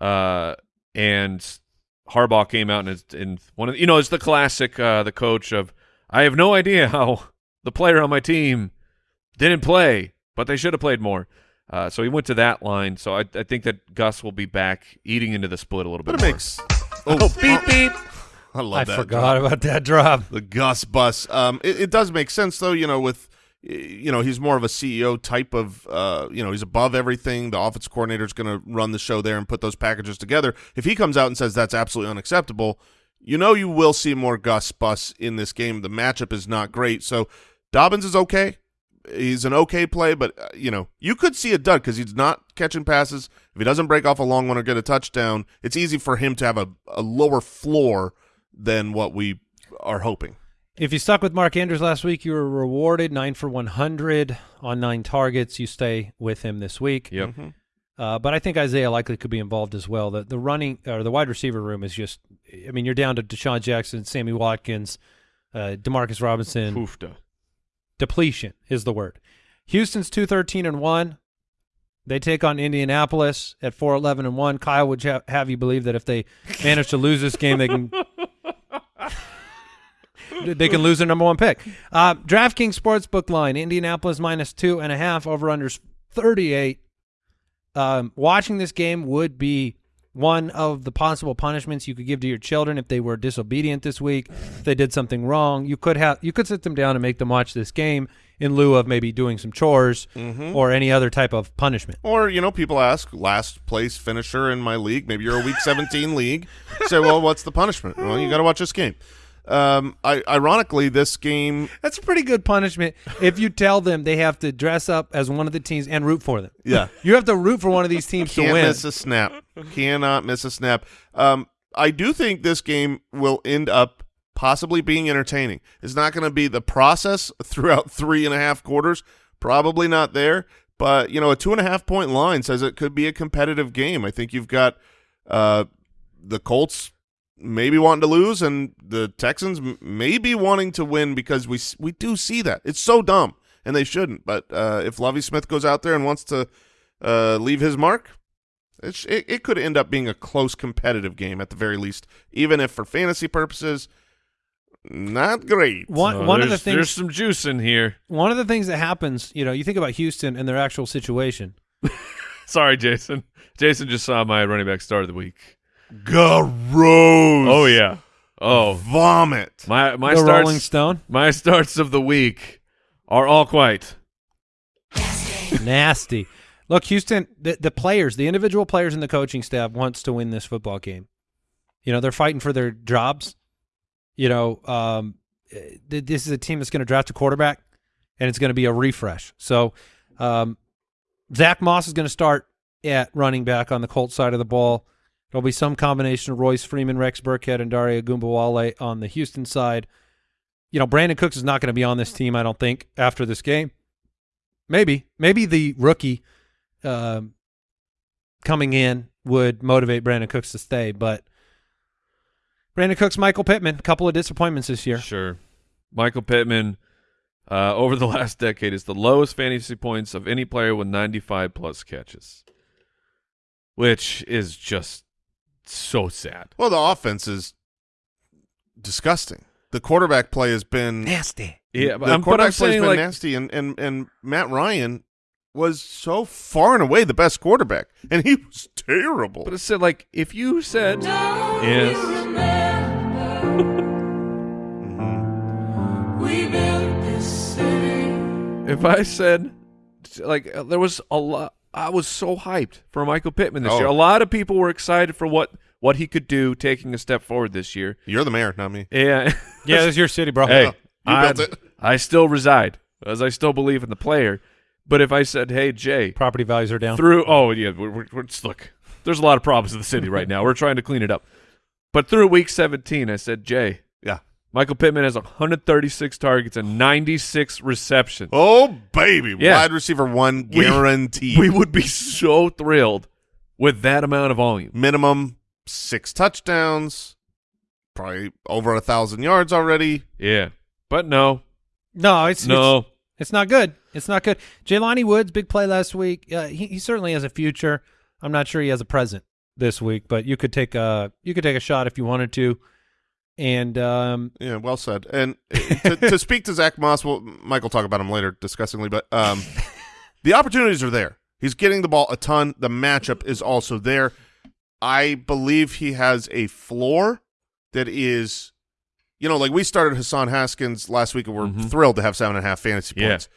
uh, and Harbaugh came out and in one of you know it's the classic uh, the coach of I have no idea how the player on my team didn't play, but they should have played more. Uh, so he went to that line. So I, I think that Gus will be back eating into the split a little bit. But it more. makes oh, beep beep. I love I that. forgot about that drop. the Gus bus. Um, it, it does make sense though. You know, with you know he's more of a CEO type of. Uh, you know, he's above everything. The offense coordinator is going to run the show there and put those packages together. If he comes out and says that's absolutely unacceptable, you know you will see more Gus bus in this game. The matchup is not great, so Dobbins is okay. He's an okay play, but uh, you know you could see a dud because he's not catching passes. If he doesn't break off a long one or get a touchdown, it's easy for him to have a, a lower floor than what we are hoping. If you stuck with Mark Andrews last week, you were rewarded nine for one hundred on nine targets. You stay with him this week. Yep. Uh, but I think Isaiah Likely could be involved as well. The the running or the wide receiver room is just. I mean, you're down to DeSean Jackson, Sammy Watkins, uh, Demarcus Robinson. Poofda. Depletion is the word. Houston's two thirteen and one. They take on Indianapolis at four eleven and one. Kyle would ha- have you believe that if they manage to lose this game, they can (laughs) they can lose their number one pick. Uh, DraftKings Sportsbook line: Indianapolis minus two and a half. Over thirty eight. Um, watching this game would be one of the possible punishments you could give to your children if they were disobedient this week. If they did something wrong, you could have you could sit them down and make them watch this game in lieu of maybe doing some chores or any other type of punishment. Or, you know, people ask, last place finisher in my league. Maybe you're a week 17 (laughs) league. Say, well, what's the punishment? Well, you got to watch this game. Um, I, ironically, this game, That's a pretty good punishment if you tell them they have to dress up as one of the teams and root for them. yeah, (laughs) You have to root for one of these (laughs) teams to can't win. miss a snap. Cannot miss a snap. Um, I do think this game will end up possibly being entertaining. It's not going to be the process (laughs) throughout three and a half quarters. Probably not there. But, you know, a two and a half point line says it could be a competitive game. I think you've got uh, the Colts maybe wanting to lose and the Texans m- maybe wanting to win because we we do see that. It's so dumb, and they shouldn't. But uh, if Lovie Smith goes out there and wants to uh, leave his mark, it's, it, it could end up being a close competitive game at the very least, even if for fantasy purposes, not great. One Uh, one of the things There's some juice in here. one of the things that happens, you know, you think about Houston and their actual situation. (laughs) Sorry, Jason. Jason just saw my running back start of the week. Gross. Oh yeah. Oh, Vomit. my my the starts. Rolling Stone, My starts of the week are all quite. nasty. Look, Houston, the, the players, the individual players in the coaching staff wants to win this football game. You know, they're fighting for their jobs. You know, um, th- this is a team that's going to draft a quarterback, and it's going to be a refresh. So, um, Zach Moss is going to start at running back on the Colts side of the ball. There'll be some combination of Royce Freeman, Rex Burkhead, and Dare Ogunbowale on the Houston side. You know, Brandin Cooks is not going to be on this team, I don't think, after this game. Maybe. Maybe the rookie um coming in would motivate Brandin Cooks to stay, but Brandin Cooks, Michael Pittman, a couple of disappointments this year. Sure. Michael Pittman, uh, over the (laughs) last decade, is the lowest fantasy points of any player with 95 plus catches, which is just so sad. Well, the offense is disgusting. The quarterback play has been Nasty. Yeah, but the I'm, but quarterback I'm play's saying been like nasty, and, and and Matt Ryan was so far and away the best quarterback, and he was terrible. But it said like if you said yes, if I said like there was a lot, I was so hyped for Michael Pittman this Oh. year. A lot of people were excited for what what he could do, taking a step forward this year. You're the mayor, not me. Yeah, (laughs) Yeah, this is your city, bro. hey, You I, built it. I still reside as I still believe in the player. But if I said, "Hey Jay," Property values are down. through oh yeah we're, we're, we're just look there's a lot of problems in the city right now we're trying to clean it up but through week 17 i said jay Yeah. Michael pittman has 136 targets and 96 receptions Oh baby, Yeah. wide receiver one We- guaranteed. we would be so thrilled with that amount of volume Minimum six touchdowns, probably over a thousand yards already. yeah but no No, it's no it's, it's not good. It's not good. Jelani Woods, big play last week. Uh, he, he certainly has a future. I'm not sure he has a present this week, but you could take a you could take a shot if you wanted to. And um, Yeah, well said. And to, to (laughs) speak to Zach Moss, well, Mike will talk about him later disgustingly, but um, the opportunities are there. He's getting the ball a ton. The matchup is also there. I believe he has a floor that is, you know, like we started Hassan Haskins last week, and we're Mhm. thrilled to have seven and a half fantasy Yeah. points.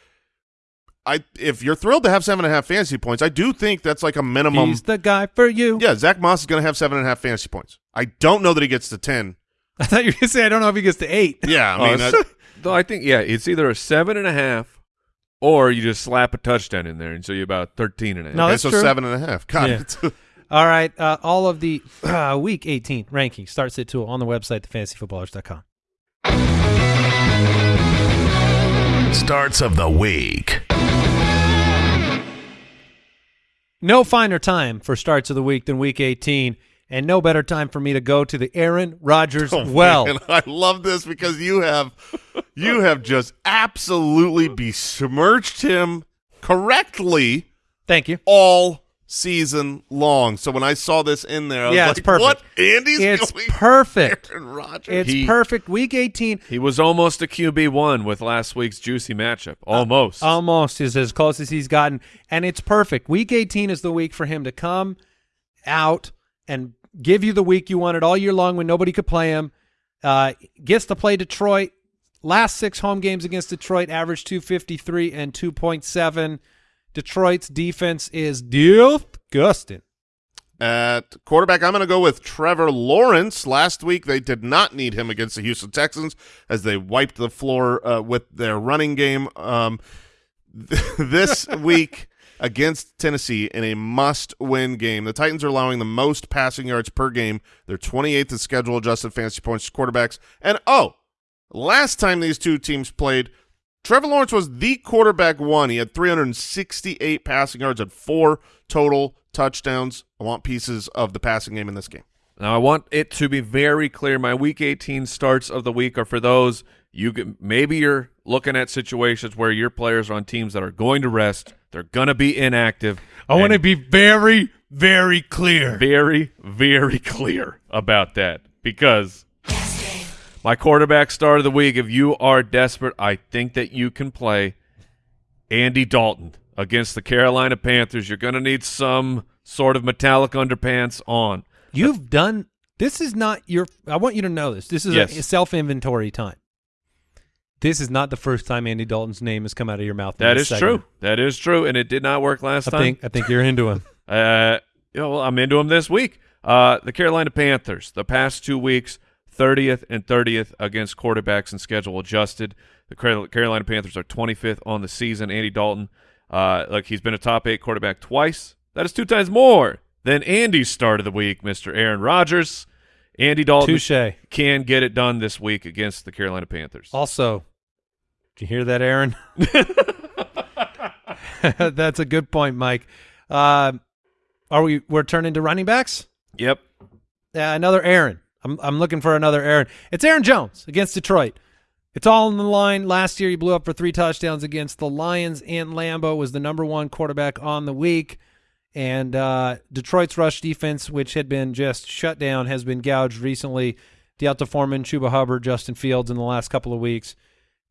I if you're thrilled to have seven and a half fantasy points, I do think that's like a minimum. he's the guy for you. yeah, Zach Moss is going to have seven and a half fantasy points. I don't know that he gets to ten. I thought you were gonna say I don't know if he gets to eight. Yeah, I mean, s- uh, (laughs) though i think yeah it's either a seven and a half or you just slap a touchdown in there and so you're about 13 and a half No, okay, that's so true. seven and a half. God, Yeah. it's- (laughs) All right, uh, all of the uh, week 18 rankings starts at two on the website thefantasyfootballers.com. Starts of the week. No finer time for starts of the week than week 18, and no better time for me to go to the Aaron Rodgers (laughs) Oh, well. man, (laughs) I love this because you have you have just absolutely besmirched him correctly Thank you. all season long. So when I saw this in there, I was Yeah, like, it's perfect. "What? Andy's It's going perfect. Aaron Rodgers." It's He- perfect. Week 18 he was almost a qb1 with last week's juicy matchup uh, almost almost is as close as he's gotten, and it's perfect. Week 18 is the week for him to come out and give you the week you wanted all year long when nobody could play him. Uh, gets to play Detroit. Last six home games against Detroit average 253 and 2.7. Detroit's defense is disgusting. At quarterback, I'm going to go with Trevor Lawrence. Last week, they did not need him against the Houston Texans as they wiped the floor uh, with their running game. Um, (laughs) this (laughs) week against Tennessee in a must-win game, the Titans are allowing the most passing yards per game. They're 28th in schedule-adjusted fantasy points to quarterbacks. And, oh, last time these two teams played, Trevor Lawrence was the quarterback one. He had 368 passing yards and four total touchdowns. I want pieces of the passing game in this game. Now I want it to be very clear. My week 18 starts of the week are for those you can, maybe you're looking at situations where your players are on teams that are going to rest. They're going to be inactive. I want to be very, very clear. very, very clear about that because my quarterback start of the week. If you are desperate, I think that you can play Andy Dalton against the Carolina Panthers. You're going to need some sort of metallic underpants on. You've done this is not your I want you to know this. This is Yes. a self-inventory time. This is not the first time Andy Dalton's name has come out of your mouth. That is That this is segment. true. That is true, and it did not work last I time. think I think you're into him. (laughs) Uh, you know, well, I'm into him this week. Uh, the Carolina Panthers, the past two weeks, 30th and 30th against quarterbacks and schedule adjusted. The Carolina Panthers are 25th on the season. Andy Dalton, uh, like he's been a top eight quarterback twice. That is two times more than Andy's start of the week, Mr. Aaron Rodgers. Andy Dalton Touche. can get it done this week against the Carolina Panthers. Also, you hear that, Aaron? (laughs) That's a good point, Mike. Uh, are we? We're turning to running backs. Yep. Uh, another Aaron. I'm I'm looking for another Aaron. It's Aaron Jones against Detroit. It's all on the line. Last year, he blew up for three touchdowns against the Lions, and Lambeau was the number one quarterback on the week. And uh, Detroit's rush defense, which had been just shut down, has been gouged recently. D'Onta Foreman, Chuba Hubbard, Justin Fields in the last couple of weeks.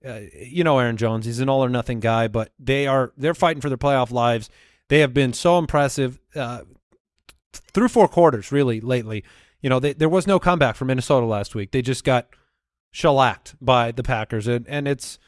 Uh, you know Aaron Jones; he's an all or nothing guy, but they are they're fighting for their playoff lives. They have been so impressive uh, through four quarters, really lately. You know, they, there was no comeback from Minnesota last week. They just got shellacked by the Packers, and and it's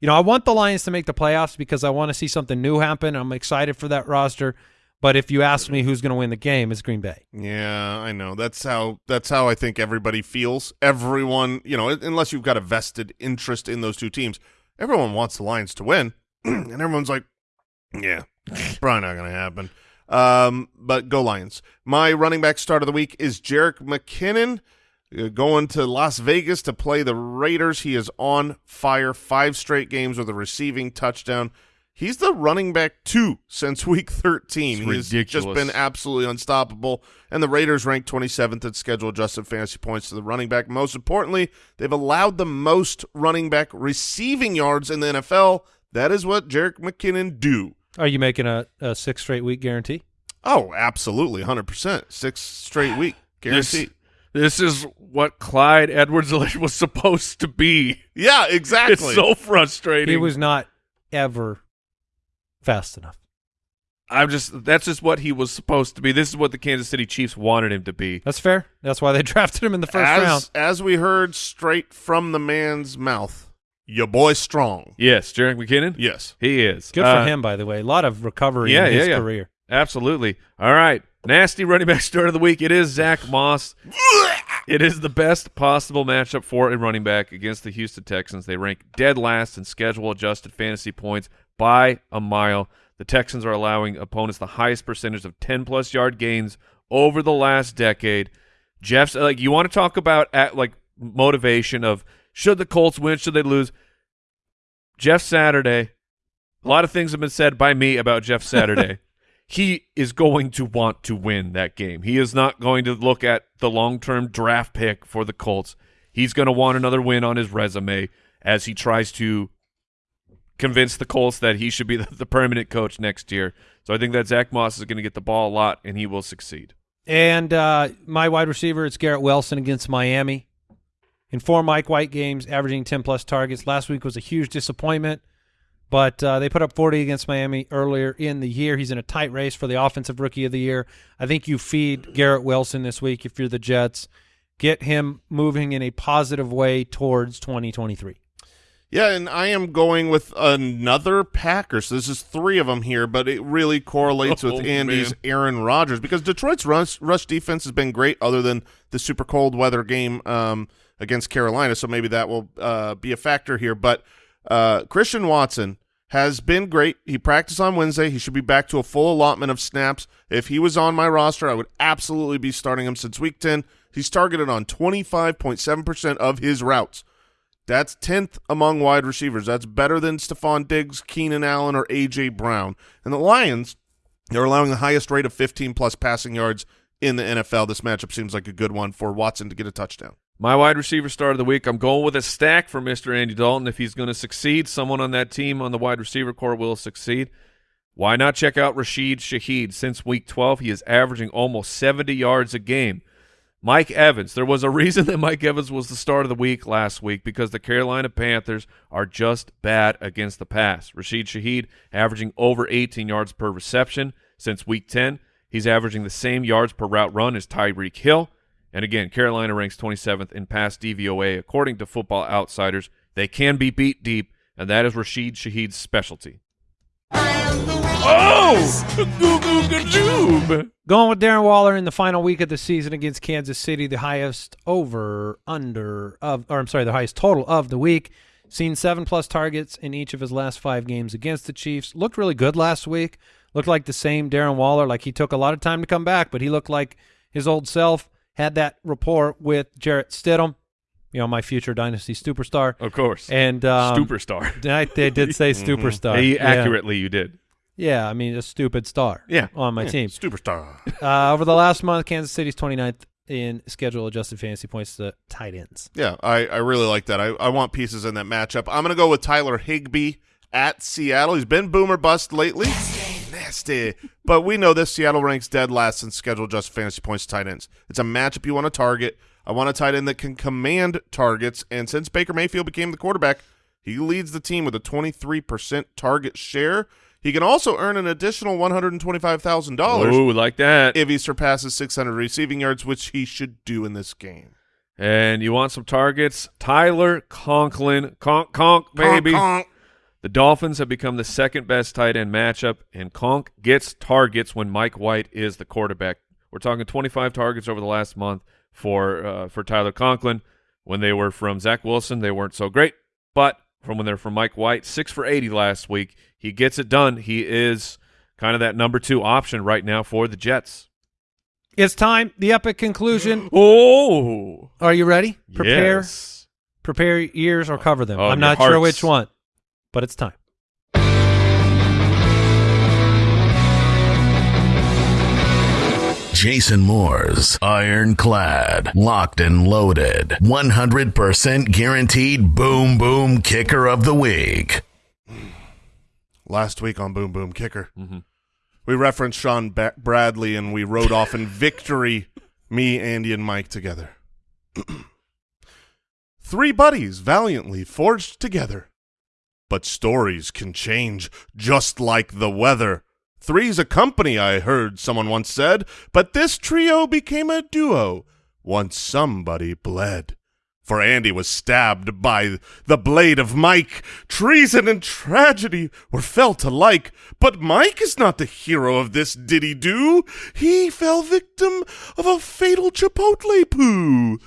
you know I want the Lions to make the playoffs because I want to see something new happen. I'm excited for that roster. But if you ask me who's going to win the game, it's Green Bay. Yeah, I know. That's how that's how I think everybody feels. Everyone, you know, unless you've got a vested interest in those two teams, everyone wants the Lions to win, (clears throat) and everyone's like, "Yeah, probably not going to happen." Um, but go Lions. My running back start of the week is Jerick McKinnon uh, going to Las Vegas to play the Raiders. He is on fire. Five straight games with a receiving touchdown. He's the running back two since week 13. It's He's just been absolutely unstoppable. And the Raiders ranked 27th at schedule adjusted fantasy points to the running back. Most importantly, they've allowed the most running back receiving yards in the NFL. That is what Jerick McKinnon do. Are you making a, a six straight week guarantee? Oh, absolutely, 100%. Six straight week (sighs) guarantee. This, this is what Clyde edwards (laughs) was supposed to be. yeah, exactly. It's so frustrating. He was not ever fast enough. I'm just that's just what he was supposed to be. This is what the Kansas City Chiefs wanted him to be. That's fair. That's why they (laughs) drafted him in the first as, round. As we heard straight from the man's mouth, your boy strong. Yes, Jerick McKinnon. Yes. He is. Good Uh, for him, by the way. A lot of recovery yeah, in his yeah, yeah. career. Absolutely. All right. Nasty running back start of the week. It is Zach Moss. It is the best possible matchup for a running back against the Houston Texans. They rank dead last in schedule adjusted fantasy points by a mile. The Texans are allowing opponents the highest percentage of 10 plus yard gains over the last decade. Jeff's like you want to talk about at like motivation of should the Colts win, should they lose? Jeff Saturday. A lot of things have been said by me about Jeff Saturday. (laughs) he is going to want to win that game. He is not going to look at the long-term draft pick for the Colts. He's going to want another win on his resume as he tries to convince the Colts that he should be the, the permanent coach next year. So I think that Zach Moss is going to get the ball a lot, and he will succeed. And uh, my wide receiver, it's Garrett Wilson against Miami. In four Mike White games, averaging 10 plus targets. Last week was a huge disappointment, but uh, they put up 40 against Miami earlier in the year. He's in a tight race for the offensive rookie of the year. I think you feed Garrett Wilson this week if you're the Jets. Get him moving in a positive way towards 2023. Yeah, and I am going with another Packer. So this is three of them here, but it really correlates Oh, with Andy's man. Aaron Rodgers because Detroit's rush, rush defense has been great, other than the super cold weather game um, against Carolina. So maybe that will uh, be a factor here. But uh, Christian Watson has been great. He practiced on Wednesday. He should be back to a full allotment of snaps. If he was on my roster, I would absolutely be starting him since week ten. He's targeted on twenty five point seven percent of his routes. That's 10th among wide receivers. That's better than Stefon Diggs, Keenan Allen, or A.J. Brown. And the Lions, they're allowing the highest rate of 15-plus passing yards in the NFL. This matchup seems like a good one for Watson to get a touchdown. My wide receiver start of the week, I'm going with a stack for Mr. Andy Dalton. If he's going to succeed, someone on that team on the wide receiver corps will succeed. Why not check out Rashid Shaheed? Since week 12, he is averaging almost 70 yards a game. Mike Evans, there was a reason (laughs) that Mike Evans was the start of the week last week because the Carolina Panthers are just bad against the pass. Rashid Shaheed averaging over 18 yards per reception since week 10. He's averaging the same yards per route run as Tyreek Hill. And again, Carolina ranks 27th in pass DVOA according to Football Outsiders. They can be beat deep, and that is Rashid Shaheed's specialty. Oh! Going with Darren Waller in the final week of the season against Kansas City, the highest over under of, or I'm sorry, the highest total of the week. Seen seven plus targets in each of his last five games against the Chiefs. Looked really good last week. Looked like the same Darren Waller. Like he took a lot of time to come back, but he looked like his old self. Had that rapport with Jarrett Stidham, you know, my future dynasty superstar. Of course. And um, Superstar. I, they did say (laughs) superstar. Hey, Yeah. accurately, you did. Yeah, I mean a stupid star. Yeah. on my team. Superstar. (laughs) Uh, over the last month, Kansas City's 29th in schedule adjusted fantasy points to tight ends. Yeah, I, I really like that. I, I want pieces in that matchup. I'm going to go with Tyler Higbee at Seattle. He's been boomer bust lately. Nasty. But we know this. Seattle ranks dead last in schedule adjusted fantasy points to tight ends. It's a matchup you want to target. I want a tight end that can command targets. And since Baker Mayfield became the quarterback, he leads the team with a 23% target share. He can also earn an additional $125,000 Ooh, like that. if he surpasses 600 receiving yards, which he should do in this game. and you want some targets? Tyler Conklin. Conk, conk, baby. Conk, conk. The Dolphins have become the second best tight end matchup, and Conk gets targets when Mike White is the quarterback. We're talking 25 targets over the last month for uh, for Tyler Conklin. When they were from Zach Wilson, they weren't so great, but from when they're from Mike White, six for 80 last week. He gets it done. He is kind of that number two option right now for the Jets. It's time. The epic conclusion. (gasps) Oh, Are you ready? Prepare, Yes. prepare ears or cover them. Oh, I'm not sure which one, but it's time. Jason Moore's ironclad, locked and loaded, 100% guaranteed boom boom kicker of the week. Last week on Boom Boom Kicker, Mhm. we referenced Sean ba- Bradley and we rode off in victory, (laughs) me, Andy, and Mike together. (clears throat) Three buddies valiantly forged together. But stories can change just like the weather. Three's a company, I heard someone once said, but this trio became a duo once somebody bled. For Andy was stabbed by the blade of Mike. Treason and tragedy were felt alike, but Mike is not the hero of this diddy do. He fell victim of a fatal chipotle poo.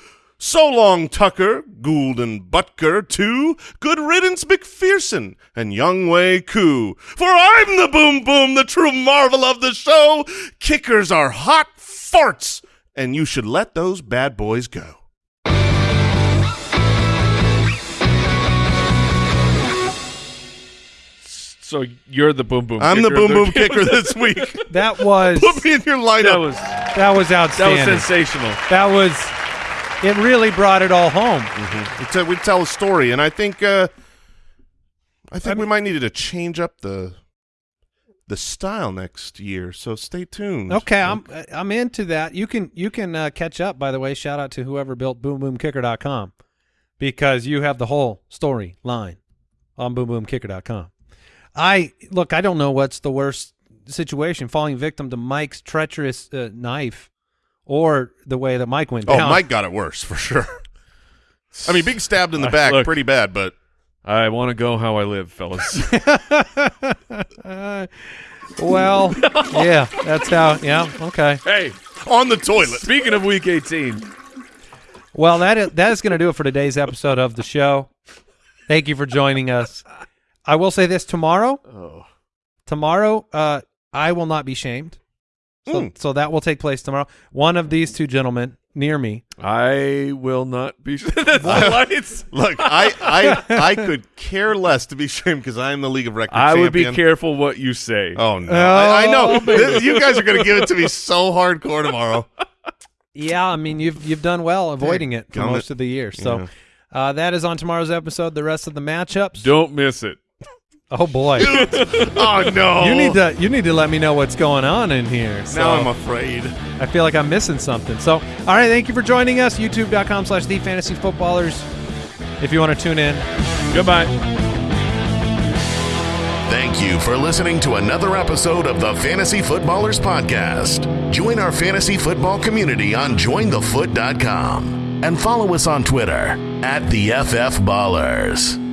So long, Tucker, Gould and Butker, too. Good riddance, McPherson and Younghoe Koo. For I'm the boom boom, the true marvel of the show. Kickers are hot farts, and you should let those bad boys go. So you're the boom boom. I'm the kicker of boom boom kicker this (laughs) week. That was Put me in your lineup. That was that was outstanding. that was sensational. That was it. Really brought it all home. we, tell, we tell a story, and I think uh, I think we might need to change up the the style next year. So stay tuned. Okay, I'm I'm into that. You can you can uh, catch up. By the way, shout out to whoever built BoomBoomKicker.com because you have the whole story line on BoomBoomKicker.com. I look. I don't know what's the worst situation: falling victim to Mike's treacherous uh, knife, or the way that Mike went Oh. Mike got it worse for sure. I mean, being stabbed in the (laughs) Uh, back, look. pretty bad, but I want to go how I live, fellas. Uh, (laughs) well, yeah, that's how. Yeah, okay. hey, on the toilet. speaking of Week 18, Well, that is, that is going to do it for today's episode of the show. Thank you for joining us. I will say this tomorrow. oh, Tomorrow, uh, I will not be shamed. So, Mm. so that will take place tomorrow. One of these two gentlemen near me. I will not be. (laughs) (laughs) That's the lights. Look, I, I I could care less to be shamed because I am the League of Record I would be careful what you say. Oh no! I, I know Oh, This- you guys are going to give it to me so hardcore tomorrow. Yeah, I mean you've you've done well avoiding it for Gummit. most of the year. So Yeah. uh, that is on tomorrow's episode. The rest of the matchups. Don't miss it. Oh boy, (laughs) Oh no! you need to you need to let me know what's going on in here. So. Now I'm afraid. I feel like I'm missing something. So, all right, thank you for joining us. YouTube.com slash The Fantasy Footballers. If you want to tune in, Goodbye. Thank you for listening to another episode of the Fantasy Footballers Podcast. Join our fantasy football community on jointhefoot.com and follow us on Twitter at the FF Ballers.